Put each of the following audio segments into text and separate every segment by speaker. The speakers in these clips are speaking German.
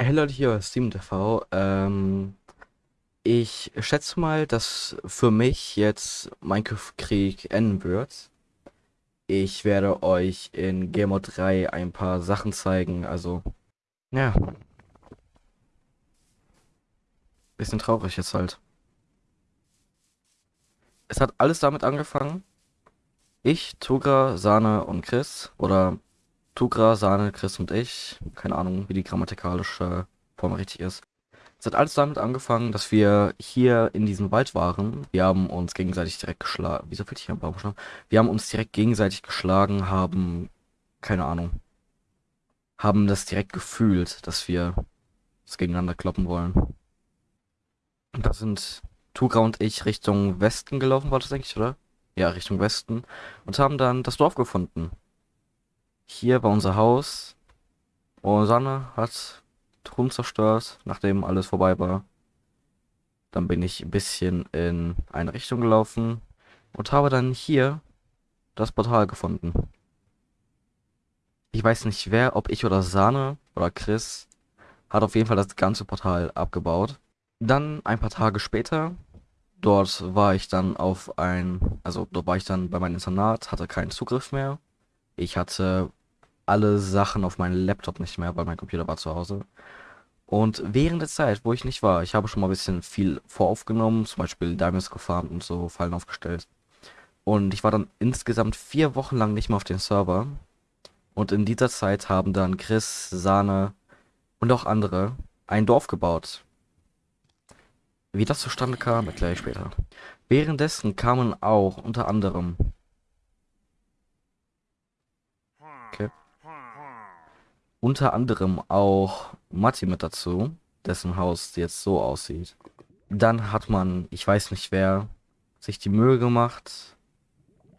Speaker 1: Hey Leute, hier ist SteamTV. Ähm, ich schätze mal, dass für mich jetzt Minecraft-Krieg enden wird. Ich werde euch in Game Mode 3 ein paar Sachen zeigen. Also, ja, bisschen traurig jetzt halt. Es hat alles damit angefangen. Ich, Tugra, Sahne und Chris. Oder Tugra, Sahne, Chris und ich. Keine Ahnung, wie die grammatikalische Form richtig ist. Es hat alles damit angefangen, dass wir hier in diesem Wald waren. Wir haben uns gegenseitig direkt geschlagen. Wieso will ich hier einen Baum? Wir haben uns direkt gegenseitig geschlagen, haben, keine Ahnung, haben das direkt gefühlt, dass wir es gegeneinander kloppen wollen. Und da sind Tugra und ich Richtung Westen gelaufen, war das eigentlich, oder? Ja, Richtung Westen. Und haben dann das Dorf gefunden. Hier war unser Haus. Und Sanne hat Truhen zerstört, nachdem alles vorbei war. Dann bin ich ein bisschen in eine Richtung gelaufen und habe dann hier das Portal gefunden. Ich weiß nicht wer, ob ich oder Sahne oder Chris, hat auf jeden Fall das ganze Portal abgebaut. Dann ein paar Tage später, dort war ich dann auf ein, also dort war ich dann bei meinem Internat, hatte keinen Zugriff mehr. Ich hatte alle Sachen auf meinem Laptop nicht mehr, weil mein Computer war zu Hause. Und während der Zeit, wo ich nicht war, ich habe schon mal ein bisschen viel voraufgenommen, zum Beispiel Diamonds gefarmt und so Fallen aufgestellt. Und ich war dann insgesamt vier Wochen lang nicht mehr auf dem Server. Und in dieser Zeit haben dann Chris, Sahne und auch andere ein Dorf gebaut. Wie das zustande kam, erkläre ich später. Währenddessen kamen auch unter anderem okay, unter anderem auch Matti mit dazu, dessen Haus jetzt so aussieht. Dann hat man, ich weiß nicht wer, sich die Mühe gemacht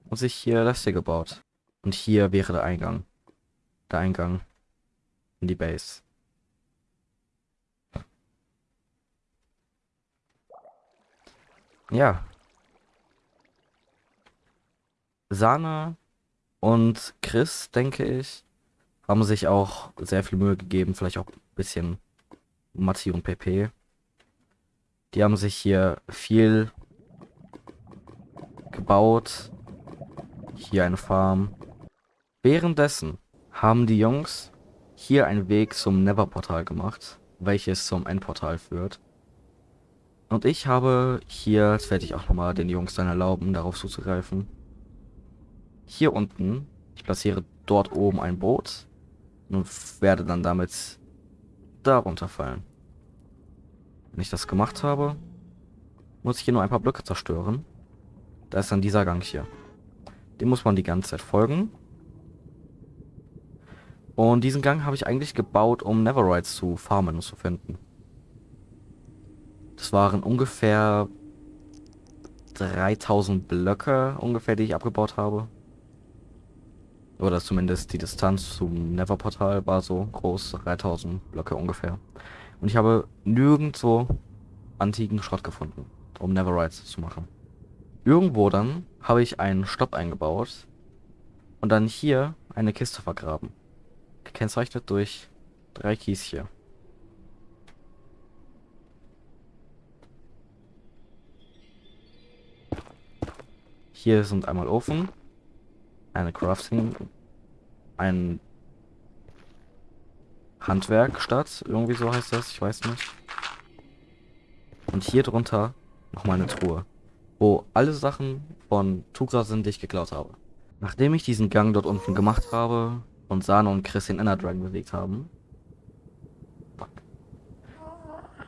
Speaker 1: und sich hier das hier gebaut. Und hier wäre der Eingang. Der Eingang in die Base. Ja. Sana und Chris, denke ich, haben sich auch sehr viel Mühe gegeben, vielleicht auch ein bisschen Matti und Pepe. Die haben sich hier viel gebaut. Hier eine Farm. Währenddessen haben die Jungs hier einen Weg zum Never-Portal gemacht, welches zum Endportal führt. Und ich habe hier, jetzt werde ich auch nochmal den Jungs dann erlauben, darauf zuzugreifen. Hier unten, ich platziere dort oben ein Boot und werde dann damit darunter fallen. Wenn ich das gemacht habe, muss ich hier nur ein paar Blöcke zerstören. Da ist dann dieser Gang hier. Dem muss man die ganze Zeit folgen. Und diesen Gang habe ich eigentlich gebaut, um Neverrides zu farmen und zu finden. Das waren ungefähr 3000 Blöcke, ungefähr, die ich abgebaut habe. Oder zumindest die Distanz zum Never-Portal war so groß, 3000 Blöcke ungefähr. Und ich habe nirgendwo antiken Schrott gefunden, um Neverrides zu machen. Irgendwo dann habe ich einen Stopp eingebaut und dann hier eine Kiste vergraben. Gekennzeichnet durch drei Kies hier. Hier sind einmal Ofen, eine Crafting, ein Handwerkstatt, irgendwie so heißt das, ich weiß nicht. Und hier drunter nochmal eine Truhe, wo alle Sachen von Tugra sind, die ich geklaut habe. Nachdem ich diesen Gang dort unten gemacht habe und Sano und Chris den Inner Dragon bewegt haben,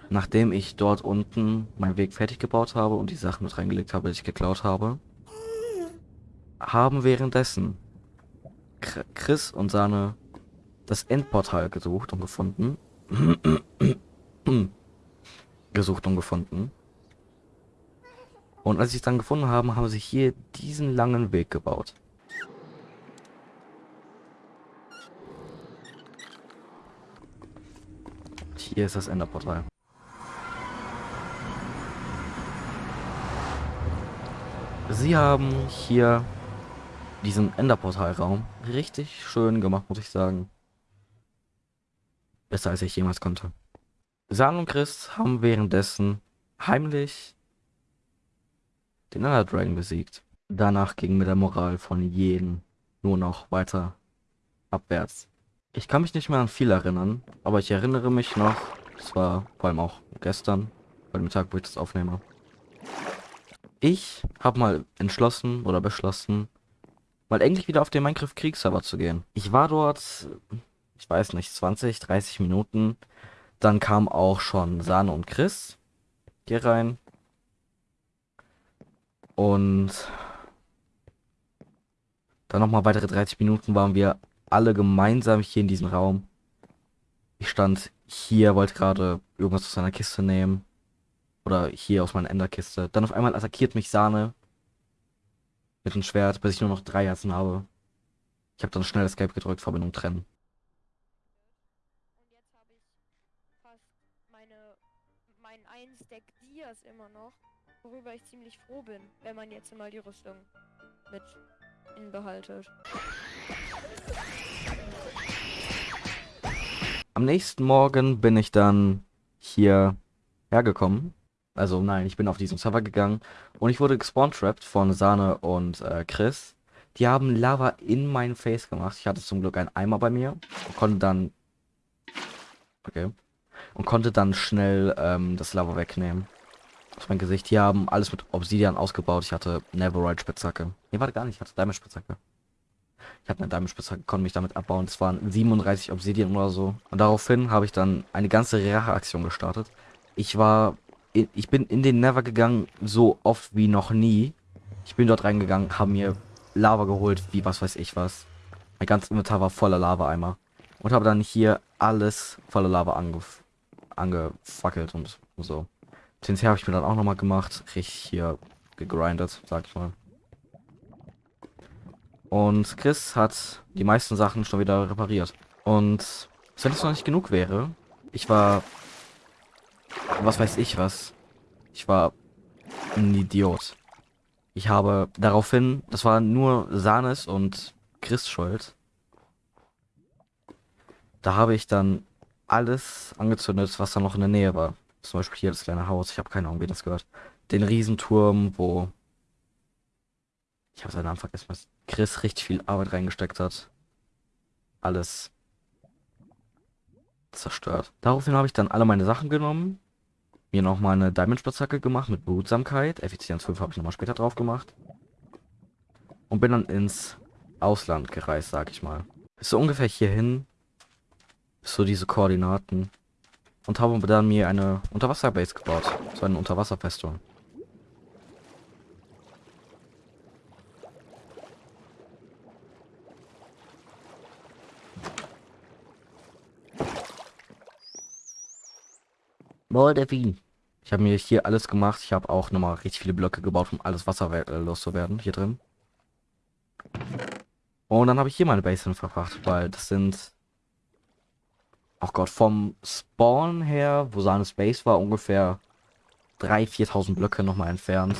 Speaker 1: nachdem ich dort unten meinen Weg fertig gebaut habe und die Sachen mit reingelegt habe, die ich geklaut habe, haben währenddessen Chris und seine das Endportal gesucht und gefunden. gesucht und gefunden. Und als sie es dann gefunden haben, haben sie hier diesen langen Weg gebaut. Hier ist das Enderportal. Sie haben hier diesen Enderportalraum richtig schön gemacht, muss ich sagen. Besser als ich jemals konnte. San und Chris haben währenddessen heimlich den Ender Dragon besiegt. Danach ging mit der Moral von jedem nur noch weiter abwärts. Ich kann mich nicht mehr an viel erinnern, aber ich erinnere mich noch, das war vor allem auch gestern, bei dem Tag, wo ich das aufnehme. Ich habe mal entschlossen oder beschlossen, mal endlich wieder auf den Minecraft Kriegsserver zu gehen. Ich war dort, ich weiß nicht, 20, 30 Minuten. Dann kam auch schon Sahne und Chris hier rein. Und dann nochmal weitere 30 Minuten waren wir alle gemeinsam hier in diesem Raum. Ich stand hier, wollte gerade irgendwas aus seiner Kiste nehmen. Oder hier aus meiner Enderkiste. Dann auf einmal attackiert mich Sahne. Mit dem Schwert, bis ich nur noch drei Herzen habe. Ich habe dann schnell Escape gedrückt, Verbindung trennen.
Speaker 2: Und jetzt habe ich fast meine, mein ein Stack Dias immer noch, worüber ich ziemlich froh bin, wenn man jetzt mal die Rüstung mit inbehaltet.
Speaker 1: Am nächsten Morgen bin ich dann hier hergekommen. Also nein, ich bin auf diesen Server gegangen und ich wurde gespawnt-trapped von Sahne und äh, Chris. Die haben Lava in mein Face gemacht. Ich hatte zum Glück einen Eimer bei mir und konnte dann... Okay. Und konnte dann schnell ähm, das Lava wegnehmen. Aus meinem Gesicht. Die haben alles mit Obsidian ausgebaut. Ich hatte Neverite Spitzhacke. Nee, warte gar nicht. Ich hatte Diamond Spitzhacke. Ich hatte eine Diamond Spitzhacke, konnte mich damit abbauen. Es waren 37 Obsidian oder so. Und daraufhin habe ich dann eine ganze Rache-Aktion gestartet. Ich war... Ich bin in den Never gegangen, so oft wie noch nie. Ich bin dort reingegangen, habe mir Lava geholt, wie was weiß ich was. Mein ganzes Inventar war voller Lava-Eimer. Und habe dann hier alles voller Lava angef angefackelt und so. TNT habe ich mir dann auch nochmal gemacht. Richtig hier gegrindet, sag ich mal. Und Chris hat die meisten Sachen schon wieder repariert. Und wenn es noch nicht genug wäre, ich war... Was weiß ich was. Ich war ein Idiot. Ich habe daraufhin, das war nur Sahnes und Chris schuld. Da habe ich dann alles angezündet, was da noch in der Nähe war. Zum Beispiel hier das kleine Haus. Ich habe keine Ahnung, wie das gehört. Den Riesenturm, wo... Ich habe seinen Namen vergessen, was Chris richtig viel Arbeit reingesteckt hat. Alles zerstört. Daraufhin habe ich dann alle meine Sachen genommen. Mir nochmal eine Diamond-Spitzhacke gemacht mit Behutsamkeit. Effizienz 5 habe ich nochmal später drauf gemacht. Und bin dann ins Ausland gereist, sag ich mal. Bis so ungefähr hierhin. Bis so diese Koordinaten. Und habe dann mir eine Unterwasserbase gebaut. So eine Unterwasserfestung. Boah, der Wien. Ich habe mir hier alles gemacht. Ich habe auch nochmal richtig viele Blöcke gebaut, um alles Wasser äh, loszuwerden. Hier drin. Und dann habe ich hier meine Base hin verbracht, weil das sind... Oh Gott, vom Spawn her, wo Sanes Base war, ungefähr 3.000, 4.000 Blöcke nochmal entfernt.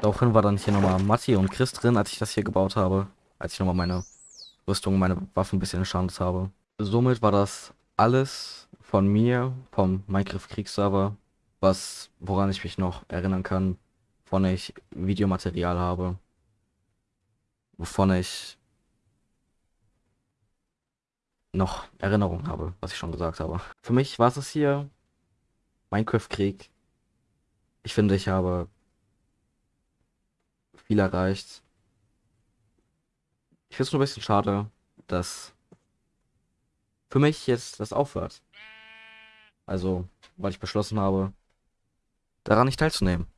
Speaker 1: Daraufhin war dann hier nochmal Matti und Chris drin, als ich das hier gebaut habe. Als ich nochmal meine Rüstung, meine Waffen ein bisschen entschandet habe. Somit war das alles von mir, vom Minecraft Kriegsserver, was, woran ich mich noch erinnern kann, wovon ich Videomaterial habe, wovon ich noch Erinnerung habe, was ich schon gesagt habe. Für mich war es hier Minecraft Krieg. Ich finde, ich habe viel erreicht. Ich finde es nur ein bisschen schade, dass für mich jetzt das aufhört. Also, weil ich beschlossen habe, daran nicht teilzunehmen.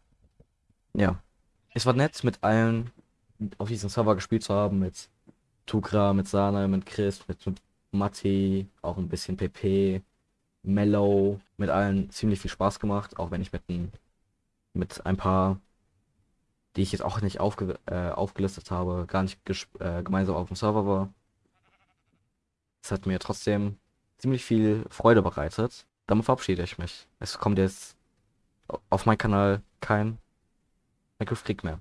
Speaker 1: Ja. Es war nett, mit allen auf diesem Server gespielt zu haben, mit Tukra, mit Sana, mit Chris, mit, mit Matti, auch ein bisschen PP, Mellow, mit allen ziemlich viel Spaß gemacht, auch wenn ich mit ein, mit ein paar, die ich jetzt auch nicht aufge, äh, aufgelistet habe, gar nicht äh, gemeinsam auf dem Server war. Es hat mir trotzdem ziemlich viel Freude bereitet. Damit verabschiede ich mich. Es kommt jetzt auf meinem Kanal kein Minecraft Krieg mehr.